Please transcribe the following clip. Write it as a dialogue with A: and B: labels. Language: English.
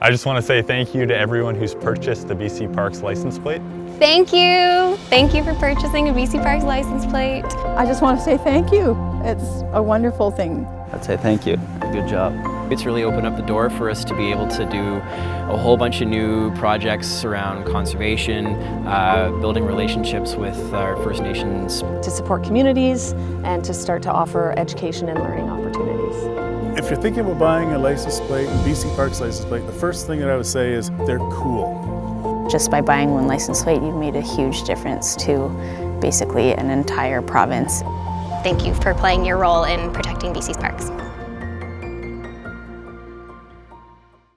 A: I just want to say thank you to everyone who's purchased the BC Parks license plate.
B: Thank you. Thank you for purchasing a BC Parks license plate.
C: I just want to say thank you. It's a wonderful thing.
D: I'd say thank you. Good job.
E: It's really opened up the door for us to be able to do a whole bunch of new projects around conservation, uh, building relationships with our First Nations.
F: To support communities and to start to offer education and learning opportunities.
G: If you're thinking about buying a license plate, a BC Parks license plate, the first thing that I would say is they're cool.
H: Just by buying one license plate, you've made a huge difference to basically an entire province.
B: Thank you for playing your role in protecting BC's parks.